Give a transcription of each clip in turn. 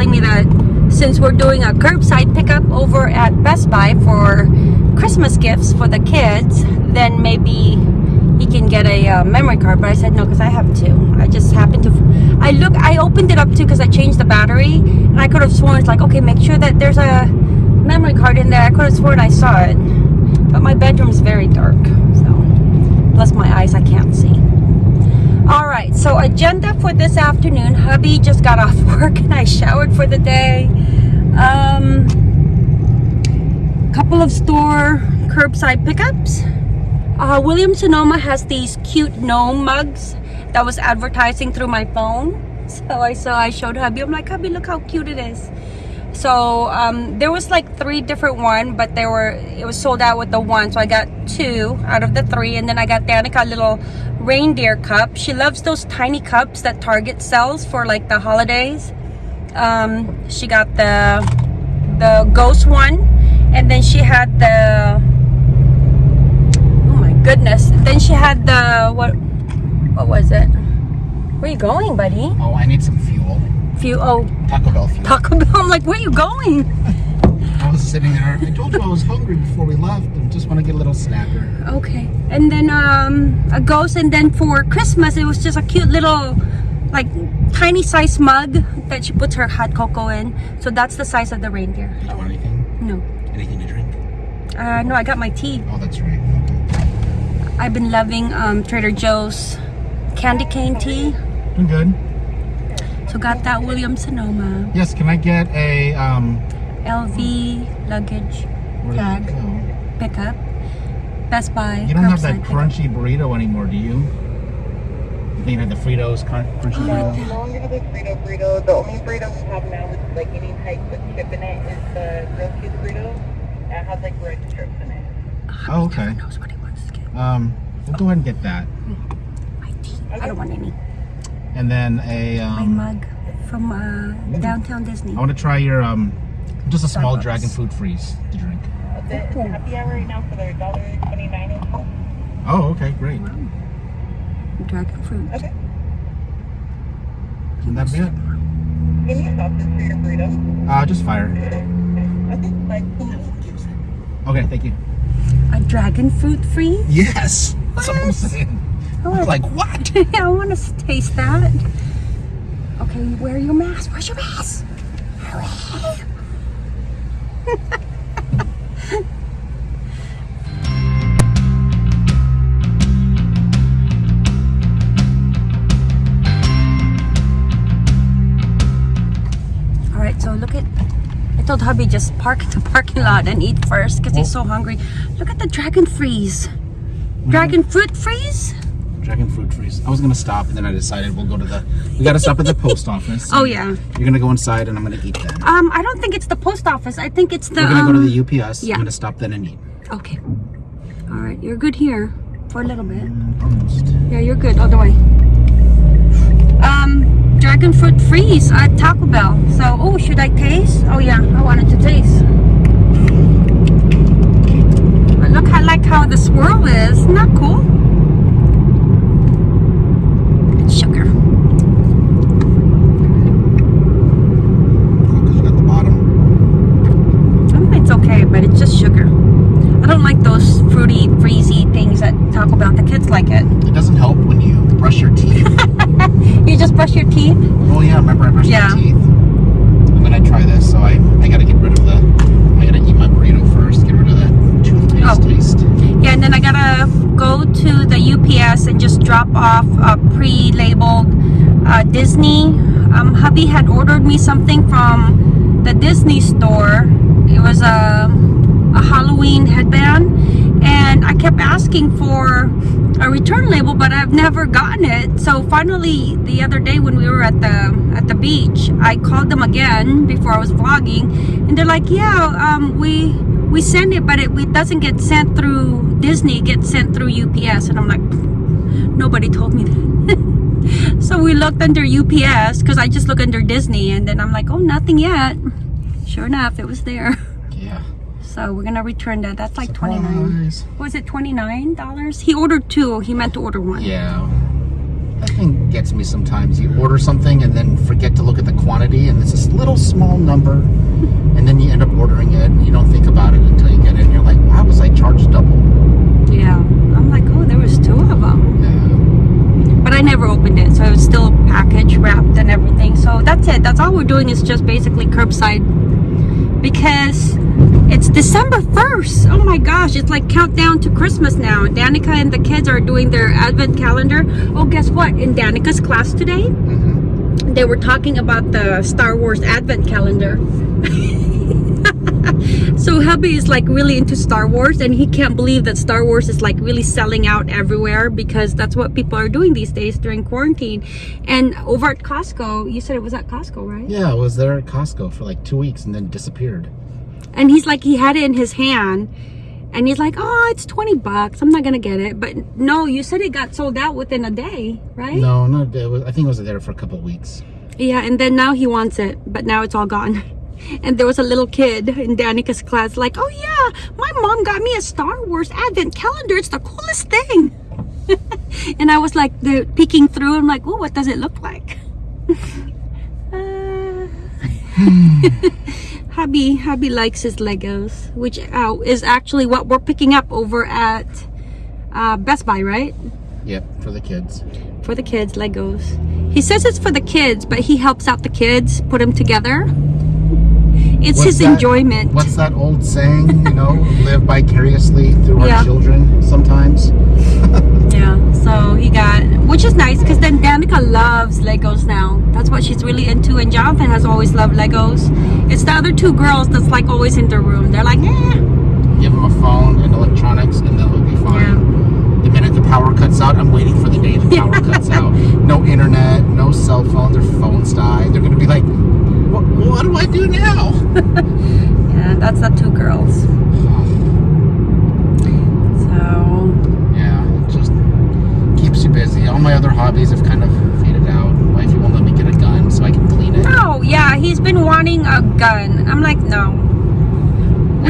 telling me that since we're doing a curbside pickup over at Best Buy for Christmas gifts for the kids, then maybe he can get a uh, memory card. But I said no because I have two. I just happened to. I look. I opened it up too because I changed the battery, and I could have sworn it's like okay, make sure that there's a memory card in there. I could have sworn I saw it, but my bedroom is very dark, so plus my eyes, I can't see. All right, so agenda for this afternoon. Hubby just got off work and I showered for the day. Um, couple of store curbside pickups. Uh, William Sonoma has these cute gnome mugs that was advertising through my phone. So I saw, I showed hubby. I'm like, hubby, look how cute it is. So um, there was like three different one, but they were it was sold out with the one. So I got two out of the three, and then I got Danica a little reindeer cup. She loves those tiny cups that Target sells for like the holidays. Um, she got the the ghost one, and then she had the oh my goodness. Then she had the what what was it? Where you going, buddy? Oh, I need some fuel. Few oh Taco Bell fuel. Taco Bell. I'm like, where are you going? I was sitting there. I told you I was hungry before we left and just want to get a little snacker. Okay. And then um a ghost and then for Christmas it was just a cute little like tiny size mug that she puts her hot cocoa in. So that's the size of the reindeer. Did you want anything? No. Anything to drink? Uh no, I got my tea. Oh, that's right. Okay. I've been loving um Trader Joe's candy cane tea. Doing good. So got that William Sonoma Yes, can I get a, um, LV luggage where did Tag. it go? pickup. Best Buy. You don't have that curbside pickup. crunchy burrito anymore, do you? You think you had the Fritos crun- crunchy Oh, burrito? No longer have a burrito burrito. The only burrito we have now with like any type of chip in it is the grilled cheese burrito. And it has like red strips in it. Oh, okay. Knows what he wants to get. Um, we'll go ahead and get that. My tea. I don't want any. And then a, My um, mug from uh, downtown Disney. I want to try your, um, just a small Starbucks. dragon fruit freeze to drink. The happy hour right now for their dollar twenty nine. Oh, okay, great. Dragon fruit. Okay. And that'd be it. Any sauces for your burrito? Uh, just fire. Okay. Thank you. A dragon fruit freeze? Yes! That's what I'm saying. Like, what? yeah, I want to taste that. Okay, wear your mask. Where's your mask? Hurry. All right, so look at. I told hubby just park in the parking lot and eat first because he's oh. so hungry. Look at the dragon freeze. Mm-hmm. Dragon fruit freeze? Dragon fruit freeze. I was gonna stop and then I decided we'll go to the. We gotta stop at the post office. Oh yeah. You're gonna go inside and I'm gonna eat that. Um, I don't think it's the post office. I think it's the. We're gonna um, go to the UPS. yeah. I'm gonna stop then and eat. Okay. All right, you're good here for a little bit. Almost. Yeah, you're good all the way. Um, dragon fruit freeze at Taco Bell. So, oh, should I taste? Oh yeah, I wanted to taste. But look, I like how the swirl is. Isn't that cool? It's sugar. Because you got the bottom. Mm, It's okay, but it's just sugar. I don't like those fruity, freezy things at Taco Bell. The kids like it. It doesn't help when you brush your teeth. You just brush your teeth. oh yeah, remember I brushed Yeah. my teeth. I'm gonna try this, so I I gotta get rid of the. I gotta eat my burrito first. Get rid of that toothpaste Oh. taste. Yeah, and then I gotta go to the UPS and just drop off a pre-labeled uh, Disney. Um, hubby had ordered me something from the Disney store. It was a, a Halloween headband, and I kept asking for a return label, but I've never gotten it. So finally, the other day when we were at the at the beach, I called them again before I was vlogging, and they're like, "Yeah, um, we." we send it, but it, it doesn't get sent through Disney. It gets sent through UPS, and I'm like, nobody told me that. so we looked under UPS because I just look under Disney, and then I'm like, oh, nothing yet. Sure enough, it was there. Yeah. So we're gonna return that. That's like twenty nine. Surprise. Was it twenty nine dollars? He ordered two. He meant to order one. Yeah. That thing gets me sometimes. You order something and then forget to look at the quantity, and it's this little small number, and then you end up ordering it, and you don't think about it until you get it, and you're like, why was I charged double? Yeah. I'm like, oh, there was two of them. Yeah. But I never opened it, so it was still package wrapped, and everything. So that's it. That's all we're doing is just basically curbside because it's December 1st. Oh my gosh, it's like countdown to Christmas now. Danica and the kids are doing their advent calendar. Oh, guess what? In Danica's class today, hmm they were talking about the Star Wars advent calendar. so hubby is like really into Star Wars and he can't believe that Star Wars is like really selling out everywhere because that's what people are doing these days during quarantine. And over at Costco, you said it was at Costco, right? Yeah, I was there at Costco for like two weeks and then disappeared. And he's like he had it in his hand and he's like, "Oh, it's 20 bucks. I'm not going to get it." But no, you said it got sold out within a day, right? No, no, it was, I think it was there for a couple of weeks. Yeah, and then now he wants it, but now it's all gone. And there was a little kid in Danica's class like, oh yeah, my mom got me a Star Wars advent calendar. It's the coolest thing. and I was like, the peeking through. I'm like, oh, what does it look like? Uh, hubby, hubby likes his Legos, which uh, is actually what we're picking up over at uh, Best Buy, right? Yep, for the kids. for the kids legos he says it's for the kids but he helps out the kids put them together it's What's his that- enjoyment What's that old saying, you know, live vicariously through Yeah. our children sometimes? yeah so he got which is nice because then danica loves legos now that's what she's really into and jonathan has always loved legos it's the other two girls that's like always in the room they're like eh. Give them a phone and electronics and then it'll be fine. Yeah. The minute the power cuts out, I'm waiting for the day the power cuts out. No internet, no cell phone, their phones die. They're going to be like, what, what do I do now? yeah that's the two girls so Yeah, it just keeps you busy. All my other hobbies have kind of faded out. Wifey won't let me get a gun so I can clean it. oh yeah he's been wanting a gun i'm like no I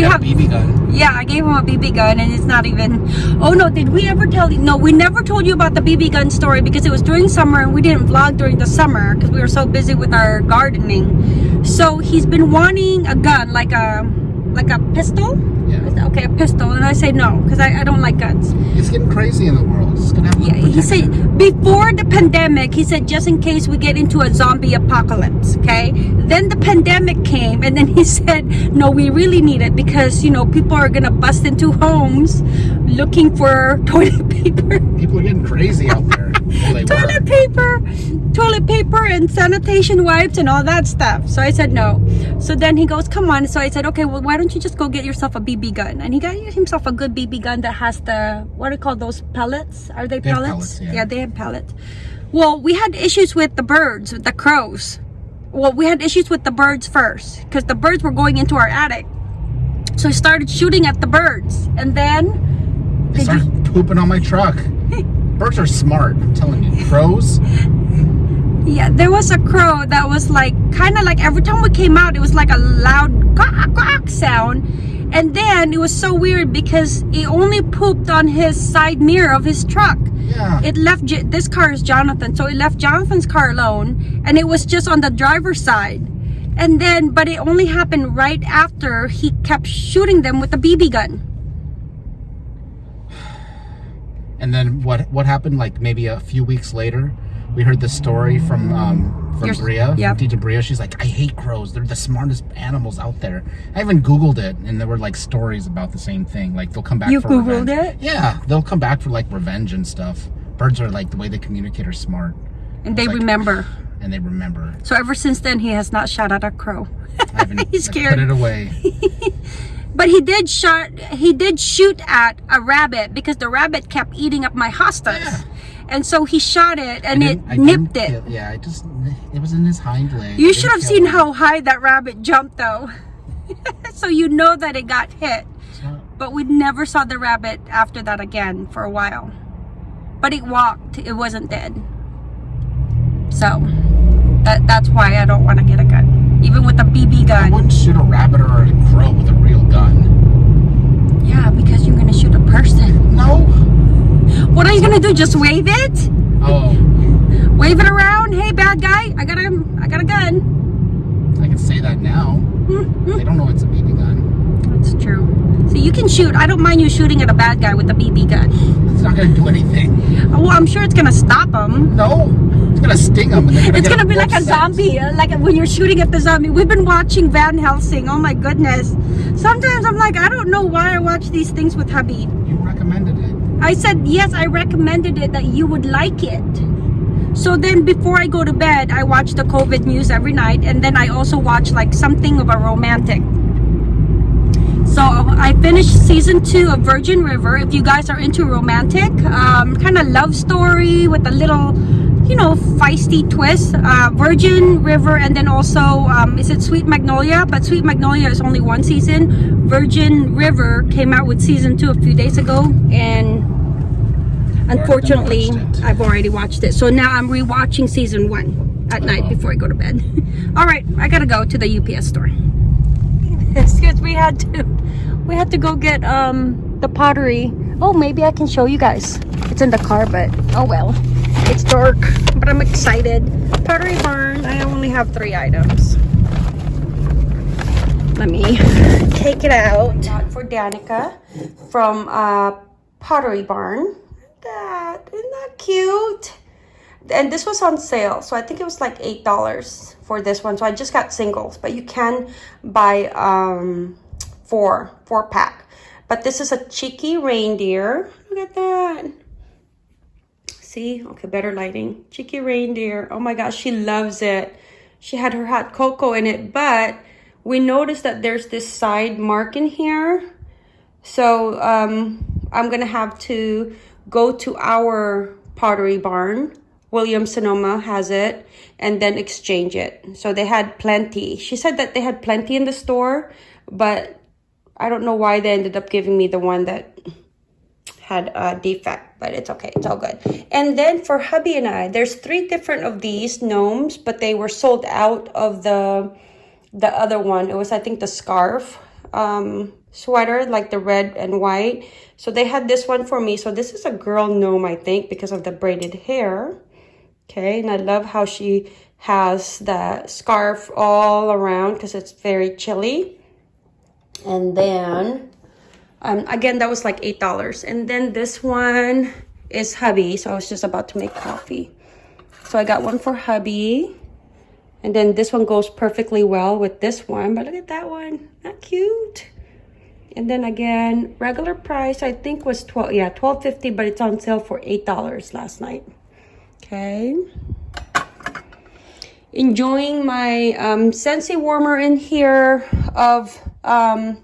we have a BB gun. Yeah, I gave him a BB gun and it's not even. Oh no, did we ever tell you? No, we never told you about the BB gun story because it was during summer and we didn't vlog during the summer because we were so busy with our gardening. So he's been wanting a gun, like a like a pistol. Yeah. Okay, a pistol, and I say no because I, I don't like guns. It's getting crazy in the world. It's gonna have Yeah, he said before the pandemic, he said just in case we get into a zombie apocalypse, okay? Then the pandemic came, and then he said, no, we really need it because you know people are gonna bust into homes looking for toilet paper, People are getting crazy out there. Toilet paper, toilet paper, and sanitation wipes and all that stuff. So I said no. So then he goes, come on. So I said, okay, well, why don't you just go get yourself a BB gun? And he got himself a good BB gun that has the what do you call those pellets? Are they They pellets? pellets, yeah. they have pellets. Well, we had issues with the birds, with the crows. Well, we had issues with the birds first because the birds were going into our attic. So I started shooting at the birds, and then They started pooping on my truck. Birds are smart. I'm telling you. Crows. Yeah, there was a crow that was like kind of like every time we came out, it was like a loud quack quack sound. And then it was so weird because it only pooped on his side mirror of his truck. Yeah. It left this car is Jonathan, so it left Jonathan's car alone, and it was just on the driver's side. And then, but it only happened right after he kept shooting them with a BB gun. And then what what happened? Like maybe a few weeks later, we heard this story from um, from Your- Bria, yep. from Bria. She's like, I hate crows. They're the smartest animals out there. I even Googled it, and there were like stories about the same thing. Like they'll come back. You for Googled revenge. it? Yeah, they'll come back for like revenge and stuff. Birds are like the way they communicate are smart, And they like- remember. and they remember. So ever since then, he has not shot at a crow. I He's scared. Put it away. But he did shot he did shoot at a rabbit because the rabbit kept eating up my hostas. Yeah. And so he shot it and it nipped it. kill- yeah, I just it was in his hind leg. You should have seen him. how high that rabbit jumped though. so you know that it got hit. Not- But we never saw the rabbit after that again for a while. But it walked, it wasn't dead. So that that's why I don't want to get a gun. Even with a BB I gun. wouldn't shoot a rabbit or a crow with a real gun. Yeah, because you're gonna shoot a person. No. What are you gonna do? Just wave it? Oh, Wave it around? Hey, bad guy, I got a, I got a gun. I can say that now. Mm-hmm. They don't know it's a BB gun. That's true. So you can shoot. I don't mind you shooting at a bad guy with a BB gun. It's not gonna do anything. Well, I'm sure it's gonna stop him. No, it's gonna sting them. It's gonna be like a zombie, uh, like when you're shooting at the zombie. We've been watching Van Helsing. Oh my goodness. Sometimes I'm like, I don't know why I watch these things with hubby. You recommended it. I said, yes, I recommended it that you would like it. So then before I go to bed, I watch the COVID news every night. And then I also watch like something of a romantic. So I finished season two of Virgin River. If you guys are into romantic, um, kind of love story with a little, you know, feisty twist. Uh, Virgin River, and then also, um, is it Sweet Magnolia? But Sweet Magnolia is only one season. Virgin River came out with season two a few days ago, and unfortunately. I've already watched it. So now I'm rewatching season one at night before I go to bed. All right, I gotta go to the UPS store because we had to we had to go get um the pottery oh maybe i can show you guys it's in the car but oh well it's dark but i'm excited. Pottery barn i only have three items. Let me take it out. For danica from uh pottery barn. That isn't that cute? And this was on sale so i think it was like eight dollars for this one. So i just got singles but you can buy um four four pack. But this is a cheeky reindeer. Look at that see okay better lighting cheeky reindeer oh my gosh she loves it she had her hot cocoa in it but we noticed that there's this side mark in here so um, I'm gonna have to go to our pottery barn. William Sonoma has it, and then exchange it. So they had plenty. She said that they had plenty in the store, but I don't know why they ended up giving me the one that had a defect, but it's okay. It's all good. And then for hubby and I, there's three different of these gnomes, but they were sold out of the the other one. It was, I think, the scarf um, sweater, like the red and white. So they had this one for me. So this is a girl gnome, I think, because of the braided hair. Okay, and I love how she has the scarf all around because it's very chilly. And then, um, again, that was like $8. And then this one is hubby. So I was just about to make coffee. So I got one for hubby. And then this one goes perfectly well with this one. But look at that one. Not cute. And then again, regular price I think was 12 yeah, 12.50, but it's on sale for $8 last night. Okay. Enjoying my um Scentsy warmer in here of um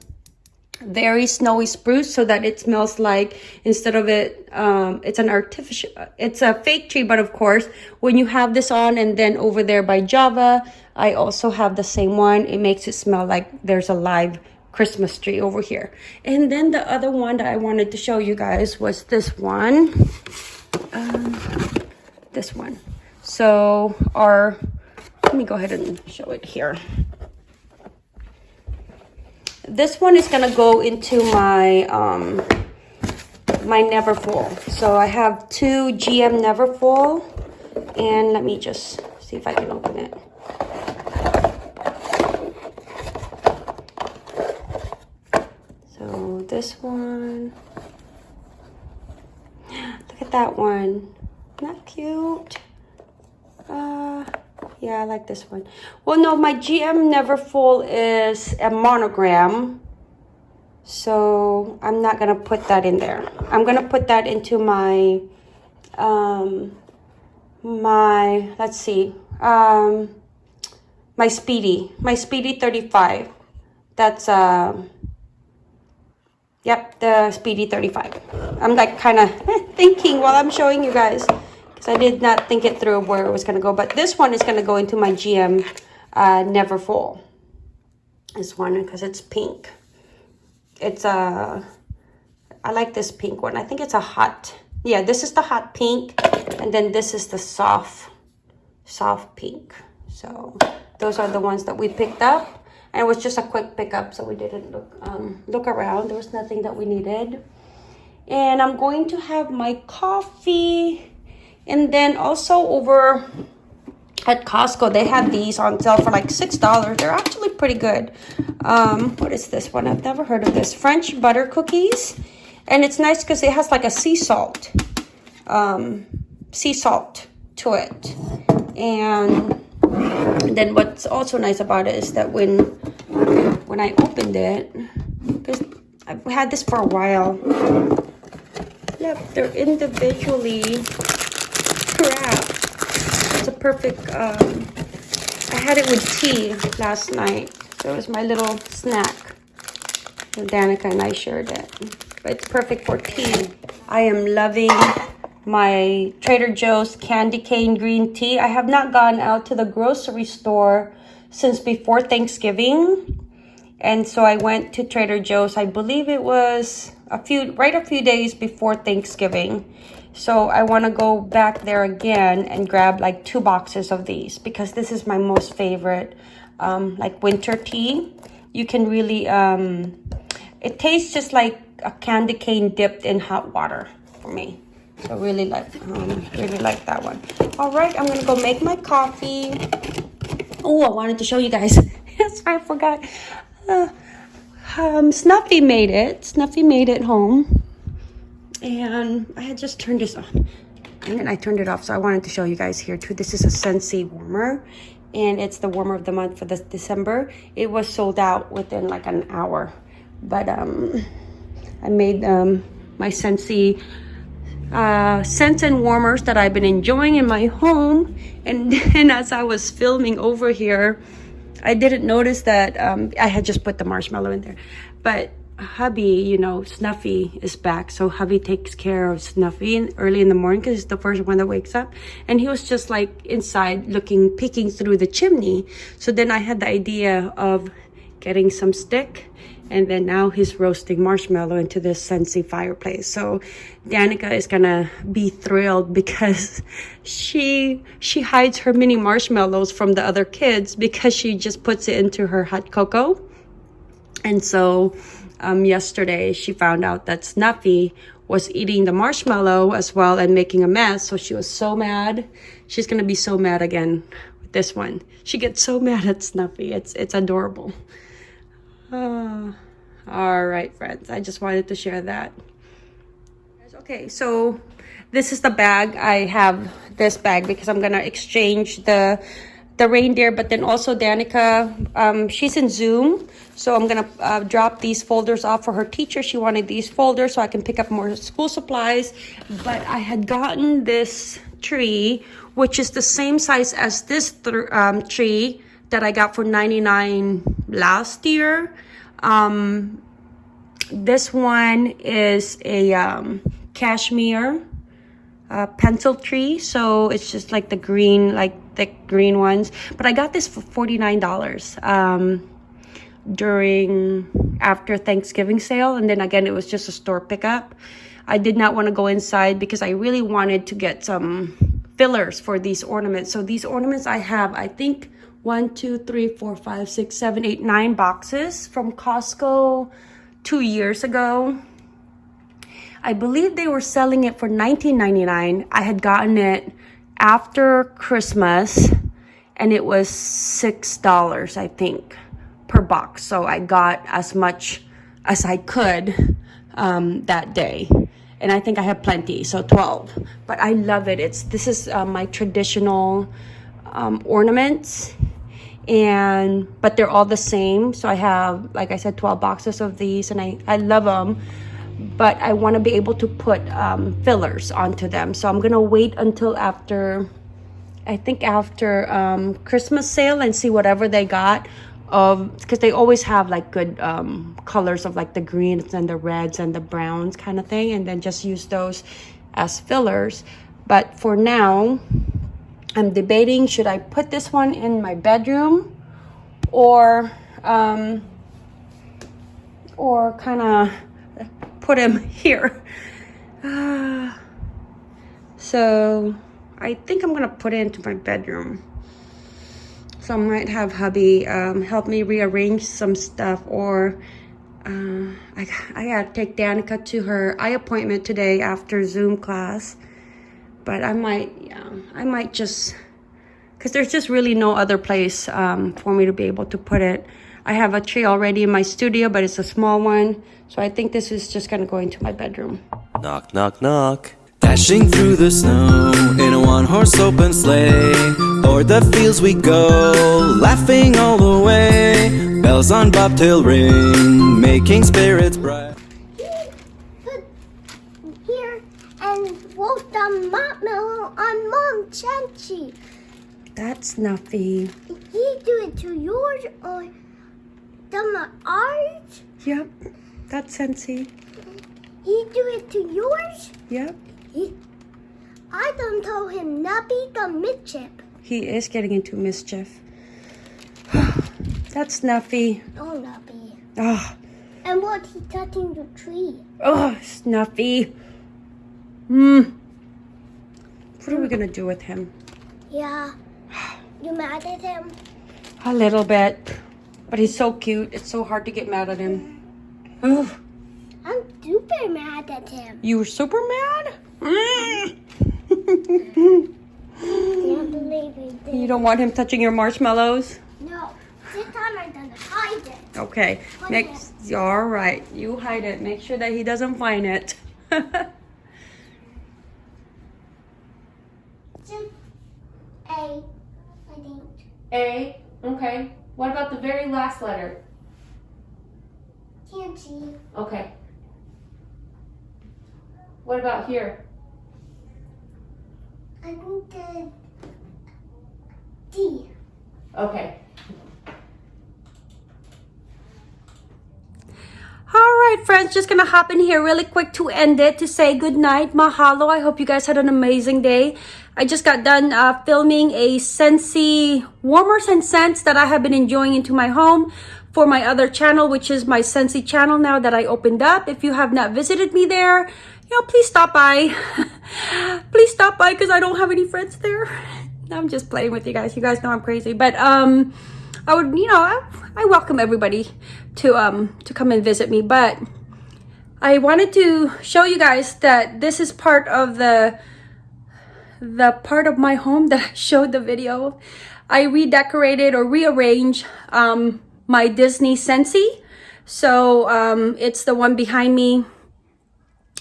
very snowy spruce so that it smells like instead of it um it's an artificial it's a fake tree but of course when you have this on and then over there by java i also have the same one. It makes it smell like there's a live christmas tree over here. And then the other one that i wanted to show you guys was this one. Um, this one. So our let me go ahead and show it here this one is gonna go into my um my neverfull so i have two gm neverfull and let me just see if i can open it. So this one look at that one. Not cute. Uh yeah, I like this one. Well, no, my GM never Neverfull is a monogram. So I'm not to put that in there. I'm to put that into my, um, my, let's see, um, my Speedy, my Speedy 35. That's, uh, yep, the Speedy 35. I'm like kind of thinking while I'm showing you guys. So I did not think it through where it was going to go. But this one is going to go into my GM uh, Neverfull. This one because it's pink. It's a... Uh, I like this pink one. I think it's a hot... Yeah, this is the hot pink. And then this is the soft, soft pink. So those are the ones that we picked up. And it was just a quick pickup, so we didn't look um, look around. There was nothing that we needed. And I'm going to have my coffee. And then also over at Costco, they had these on sale for like $6. They're actually pretty good. Um, what is this one? I've never heard of this. French butter cookies. And it's nice because it has like a sea salt. Um, sea salt to it. And then what's also nice about it is that when when I opened it, because I've had this for a while. Yep, they're individually perfect, um, I had it with tea last night. So it was my little snack. Danica and I shared it. But it's perfect for tea. I am loving my Trader Joe's candy cane green tea. I have not gone out to the grocery store since before Thanksgiving. And so I went to Trader Joe's. I believe it was a few, right a few days before Thanksgiving. So I want to go back there again and grab like two boxes of these because this is my most favorite um, like winter tea. You can really, um, it tastes just like a candy cane dipped in hot water for me. So really like, um, really like that one. All right, I'm gonna go make my coffee. Oh, I wanted to show you guys. yes, I forgot. Uh, um, Snuffy made it. Snuffy made it home. And I had just turned this on. And then I turned it off. So I wanted to show you guys here too. This is a Scentsy warmer. And it's the warmer of the month for this December. It was sold out within like an hour. But um, I made um, my Scentsy uh, scents and warmers that I've been enjoying in my home. And then as I was filming over here, I didn't notice that um, I had just put the marshmallow in there. But hubby, you know, Snuffy is back. So hubby takes care of Snuffy in, early in the morning because he's the first one that wakes up. And he was just like inside looking, peeking through the chimney. So then I had the idea of getting some stick and then now he's roasting marshmallow into this Scentsy fireplace. So Danica is gonna be thrilled because she she hides her mini marshmallows from the other kids because she just puts it into her hot cocoa. And so um, yesterday she found out that Snuffy was eating the marshmallow as well and making a mess. So she was so mad. She's gonna be so mad again with this one. She gets so mad at Snuffy. It's it's adorable. Uh, all right, friends. I just wanted to share that. Okay, so this is the bag. I have this bag because I'm gonna exchange the the reindeer, but then also Danica, um, she's in Zoom. So I'm gonna uh, drop these folders off for her teacher. She wanted these folders so I can pick up more school supplies. But I had gotten this tree, which is the same size as this um, tree that I got for 99 last year. Um, this one is a um, cashmere uh, pencil tree. So it's just like the green, like thick green ones. But I got this for $49 um, during after Thanksgiving sale. And then again, it was just a store pickup. I did not want to go inside because I really wanted to get some fillers for these ornaments. So these ornaments I have, I think one, two, three, four, five, six, seven, eight, nine boxes from Costco two years ago. I believe they were selling it for $19.99. I had gotten it after Christmas and it was $6, I think, per box. So I got as much as I could um, that day. And I think I have plenty, so 12. But I love it. It's This is uh, my traditional um, ornaments and but they're all the same so i have like i said 12 boxes of these and i i love them but i want to be able to put um, fillers onto them. So i'm gonna wait until after i think after um, christmas sale and see whatever they got of because they always have like good um, colors of like the greens and the reds and the browns kind of thing and then just use those as fillers. But for now I'm debating should I put this one in my bedroom or um, or kind of put him here. So I think I'm gonna put it into my bedroom. So I might have hubby um, help me rearrange some stuff or uh, I, I gotta take Danica to her eye appointment today after Zoom class. But I might, yeah, I might just, because there's just really no other place um, for me to be able to put it. I have a tree already in my studio, but it's a small one. So I think this is just gonna go into my bedroom. Knock, knock, knock. Dashing through the snow in a one horse open sleigh. O'er the fields we go, laughing all the way. Bells on bobtail ring, making spirits bright. put here and wrote the marshmallow on Mom Chanchi. That's Snuffy. He do it to yours or the ours? Yep, that's Scentsy. He do it to yours? Yep. He, I done told him Nubby the mischief. He is getting into mischief. That's Snuffy. Oh, Nubby. Oh, And what he touching the tree? oh, Snuffy. Hmm. What are we gonna do with him? Yeah. You mad at him? A little bit. But he's so cute. It's so hard to get mad at him. I'm super mad at him. you were super mad? Mm. Can't believe he did. you don't want him touching your marshmallows? No. This time I'm gonna hide it. Okay. Next, all right. You hide it. Make sure that he doesn't find it. A, I think. A. Okay. What about the very last letter? Can't see. Okay. What about here? I think the D. Okay. All right, friends, just gonna hop in here really quick to end it to say good night. Mahalo. I hope you guys had an amazing day. I just got done uh, filming a Scentsy warmers and scents that I have been enjoying into my home for my other channel, which is my Scentsy channel now that I opened up. If you have not visited me there, you know, please stop by. please stop by because I don't have any friends there. I'm just playing with you guys. You guys know I'm crazy, but um, I would, you know, I, I welcome everybody to um to come and visit me. But I wanted to show you guys that this is part of the the part of my home that I showed the video. I redecorated or rearranged um, my Disney Scentsy So um, it's the one behind me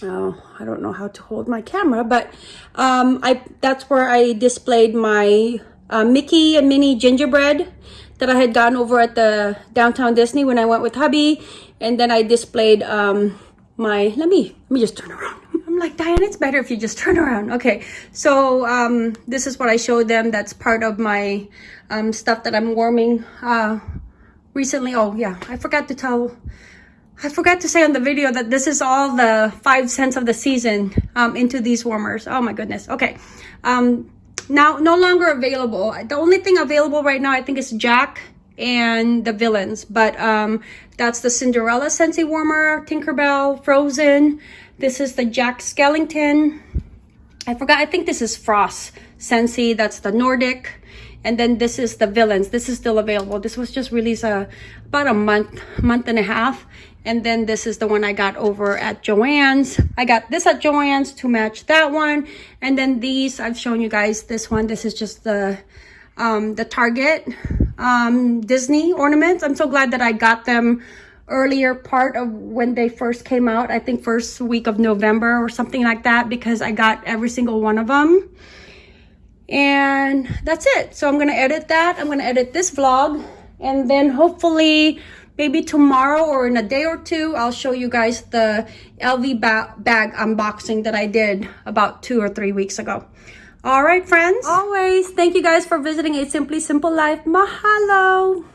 oh i don't know how to hold my camera but um i that's where i displayed my uh, mickey and minnie gingerbread that i had gotten over at the downtown disney when i went with hubby and then i displayed um my let me let me just turn around i'm like diane it's better if you just turn around okay so um this is what i showed them that's part of my um stuff that i'm warming uh recently oh yeah i forgot to tell I forgot to say on the video that this is all the five scents of the season um, into these warmers. Oh my goodness. Okay. Um, now, no longer available. The only thing available right now, I think, is Jack and the villains. But um, that's the Cinderella Scentsy Warmer, Tinkerbell, Frozen. This is the Jack Skellington. I forgot. I think this is Frost Scentsy. That's the Nordic. And then this is the villains. This is still available. This was just released uh, about a month, month and a half. And then this is the one I got over at Joann's. I got this at Joann's to match that one. And then these, I've shown you guys this one. This is just the, um, the Target um, Disney ornaments. I'm so glad that I got them earlier part of when they first came out. I think first week of November or something like that because I got every single one of them. And that's it. So I'm going to edit that. I'm going to edit this vlog. And then hopefully maybe tomorrow or in a day or two, I'll show you guys the LV ba bag unboxing that I did about two or three weeks ago. All right, friends. Always, thank you guys for visiting A Simply Simple Life. Mahalo.